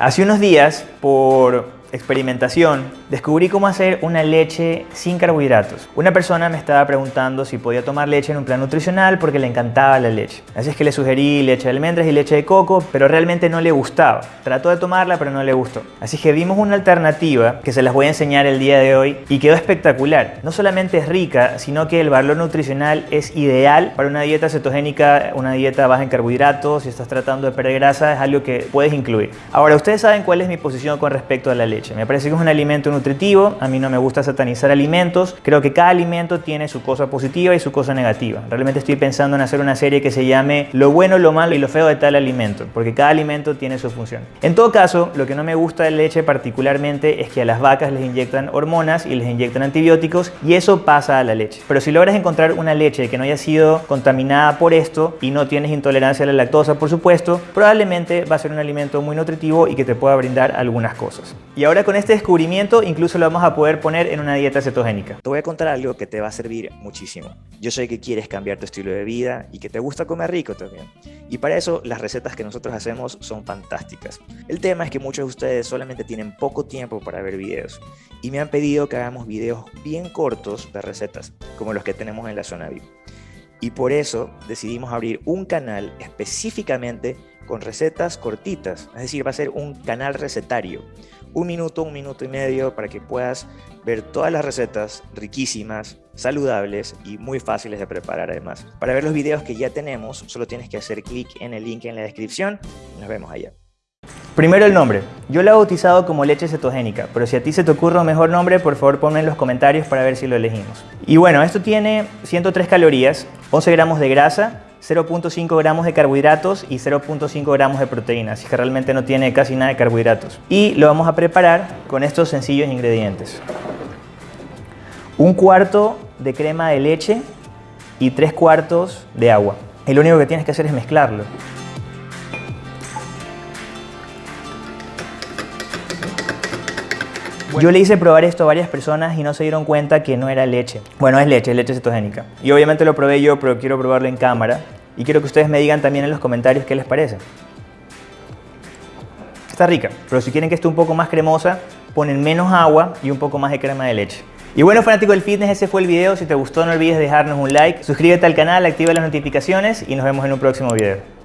Hace unos días, por experimentación, descubrí cómo hacer una leche sin carbohidratos. Una persona me estaba preguntando si podía tomar leche en un plan nutricional porque le encantaba la leche. Así es que le sugerí leche de almendras y leche de coco, pero realmente no le gustaba. Trató de tomarla, pero no le gustó. Así que vimos una alternativa que se las voy a enseñar el día de hoy y quedó espectacular. No solamente es rica, sino que el valor nutricional es ideal para una dieta cetogénica, una dieta baja en carbohidratos, si estás tratando de perder grasa, es algo que puedes incluir. Ahora, ustedes saben cuál es mi posición con respecto a la leche. Me parece que es un alimento nutritivo, a mí no me gusta satanizar alimentos, creo que cada alimento tiene su cosa positiva y su cosa negativa. Realmente estoy pensando en hacer una serie que se llame Lo bueno, lo malo y lo feo de tal alimento, porque cada alimento tiene su función. En todo caso, lo que no me gusta de leche particularmente es que a las vacas les inyectan hormonas y les inyectan antibióticos y eso pasa a la leche. Pero si logras encontrar una leche que no haya sido contaminada por esto y no tienes intolerancia a la lactosa, por supuesto, probablemente va a ser un alimento muy nutritivo y que te pueda brindar algunas cosas. Ahora con este descubrimiento incluso lo vamos a poder poner en una dieta cetogénica. Te voy a contar algo que te va a servir muchísimo. Yo sé que quieres cambiar tu estilo de vida y que te gusta comer rico también. Y para eso las recetas que nosotros hacemos son fantásticas. El tema es que muchos de ustedes solamente tienen poco tiempo para ver videos y me han pedido que hagamos videos bien cortos de recetas, como los que tenemos en la zona VIP. Y por eso decidimos abrir un canal específicamente con recetas cortitas, es decir, va a ser un canal recetario un minuto, un minuto y medio para que puedas ver todas las recetas riquísimas, saludables y muy fáciles de preparar además. Para ver los videos que ya tenemos, solo tienes que hacer clic en el link en la descripción. Nos vemos allá. Primero el nombre. Yo lo he bautizado como leche cetogénica, pero si a ti se te ocurre un mejor nombre, por favor ponme en los comentarios para ver si lo elegimos. Y bueno, esto tiene 103 calorías, 11 gramos de grasa, 0.5 gramos de carbohidratos y 0.5 gramos de proteínas, así que realmente no tiene casi nada de carbohidratos. Y lo vamos a preparar con estos sencillos ingredientes. Un cuarto de crema de leche y tres cuartos de agua. Y lo único que tienes que hacer es mezclarlo. Yo le hice probar esto a varias personas y no se dieron cuenta que no era leche. Bueno, es leche, es leche cetogénica. Y obviamente lo probé yo, pero quiero probarlo en cámara. Y quiero que ustedes me digan también en los comentarios qué les parece. Está rica, pero si quieren que esté un poco más cremosa, ponen menos agua y un poco más de crema de leche. Y bueno, fanático del fitness, ese fue el video. Si te gustó, no olvides dejarnos un like, suscríbete al canal, activa las notificaciones y nos vemos en un próximo video.